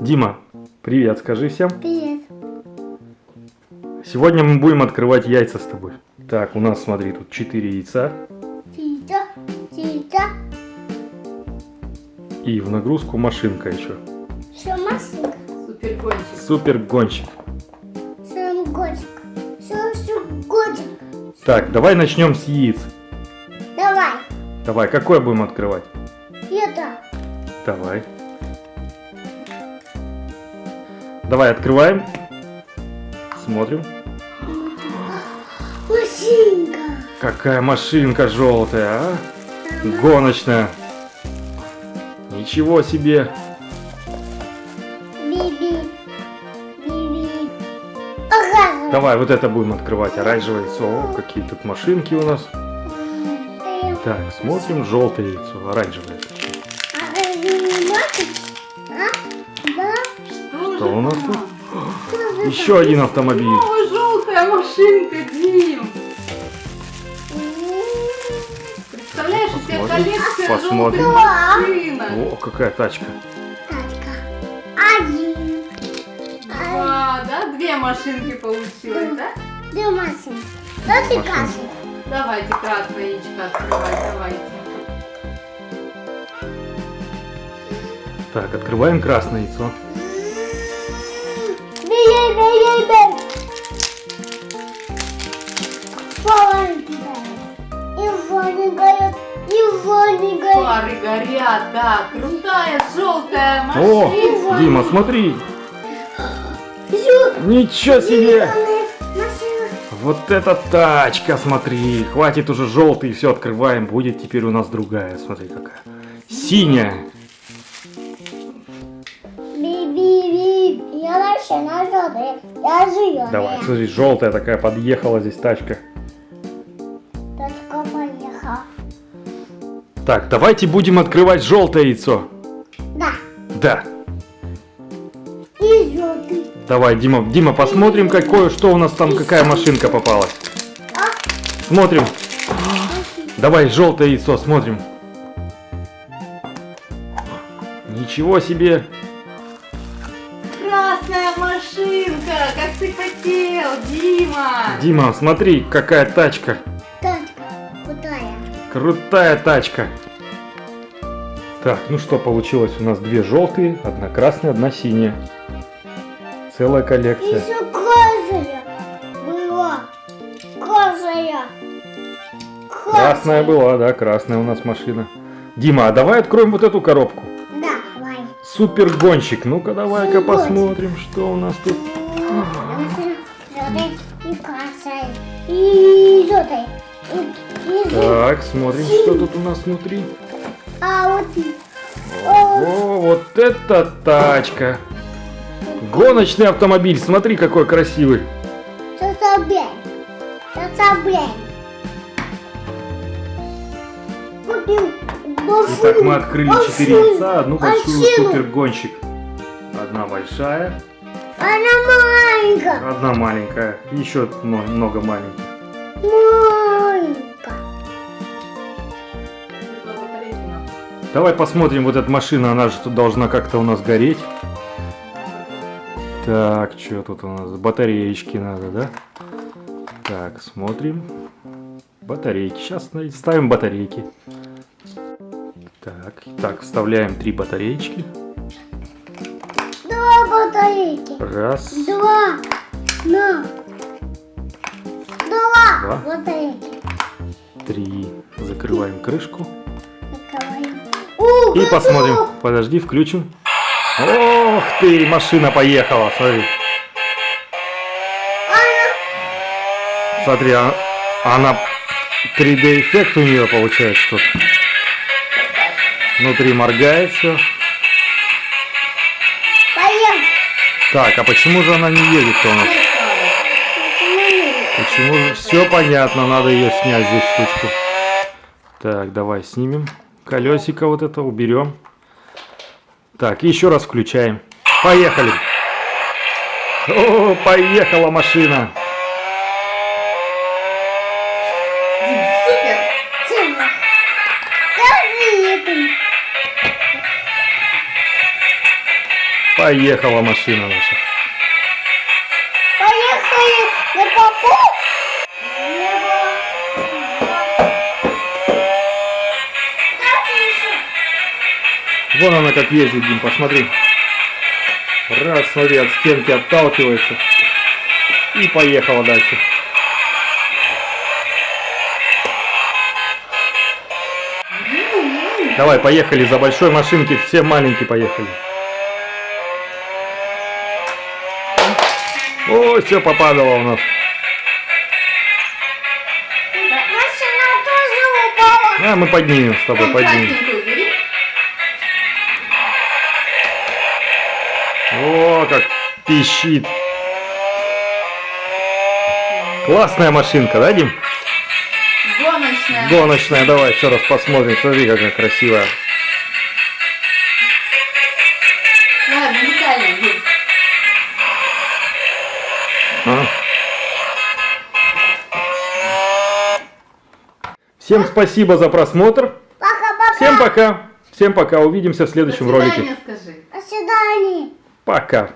Дима, привет, скажи всем. Привет. Сегодня мы будем открывать яйца с тобой. Так, у нас, смотри, тут 4 яйца. Тита, тита, И в нагрузку машинка еще. все машинка, Супер гонщик. Супер гонщик. все годик, все, все годик. Так, давай начнем с яиц. Давай, Давай, какое будем открывать? это, Давай. Давай, открываем. Смотрим. машинка. Какая машинка желтая, а? Гоночная. Ничего себе. Биби, биби. Оранжевый. Давай, вот это будем открывать. Оранжевое яйцо. О, какие тут машинки у нас. Так, смотрим. Желтое яйцо. Оранжевое. А? Что у нас тут? Еще один автомобиль. О, желтая машинка, Дим. Представляешь, у тебя коллекция посмотрим. желтых машинок. О, какая тачка. тачка? Один. Два, да? Две машинки получилось, да? Две машинки. Давайте кашу. Давайте красное яичко открывать, давайте. Так, открываем красное яйцо. Бей. Маленький Его не горят, его не горят. Фары горят, да. Крутая желтая О, машина. Дима, смотри. Ничего себе. Вот эта тачка, смотри. Хватит уже желтый, все открываем. Будет теперь у нас другая. Смотри какая. Синяя. Я зеленая. Давай, смотри, желтая такая подъехала здесь тачка. Точка поехала. Так, давайте будем открывать желтое яйцо. Да. Да. И желтый. Давай, Дима, Дима, посмотрим, какое, что у нас там, какая машинка попалась. А? Смотрим. Давай, желтое яйцо, смотрим. Ничего себе. Ты хотел, Дима. Дима, смотри, какая тачка. Точка. Крутая. Крутая тачка. Так, ну что, получилось у нас две желтые, одна красная, одна синяя. Целая коллекция. Еще красная была. Красная. Красная была, да, красная у нас машина. Дима, а давай откроем вот эту коробку. Да, давай. Супер гонщик. Ну-ка, давай-ка посмотрим, что у нас тут. Желтый и желтый. Так, смотрим, что тут у нас внутри. А вот О, вот это тачка. Гоночный автомобиль. Смотри, какой красивый. Итак, мы открыли четыре яйца, одну большую машину. супер гонщик. Одна большая, Она маленькая. одна маленькая, еще много маленьких. Маленькая. Давай посмотрим, вот эта машина, она же тут должна как-то у нас гореть. Так, что тут у нас? Батареечки надо, да? Так, смотрим. Батарейки. Сейчас ставим батарейки. Так, так, вставляем три батареечки. Батарейки. Раз, Два. На. Два Два. батарейки. три. Закрываем крышку. Закрываем. О, И готово. посмотрим. Подожди, включим. Ох ты, машина поехала, смотри. Смотри, а- она 3D эффект у нее получается тут. Внутри моргает все. Так, а почему же она не едет-то у нас? Почему же? Все понятно, надо ее снять здесь штучку. Так, давай снимем. Колесико вот это уберем. Так, еще раз включаем. Поехали. О, поехала машина. Супер. Тема. Поехала машина наша. Поехали на попу. Вон она как ездит, Дим, посмотри. Раз, смотри, от стенки отталкивается. И поехала дальше. Давай, поехали за большой машинки, все маленькие поехали. О, все попадало у нас. Машина тоже упала. А, мы поднимем с тобой, поднимем. О, как пищит. Классная машинка, да, Дим? Гоночная. Гоночная, давай еще раз посмотрим. Смотри, какая красивая. А? Всем спасибо за просмотр. Пока-пока. Всем пока. Всем пока. Увидимся в следующем До ролике. скажи. До свидания. Пока.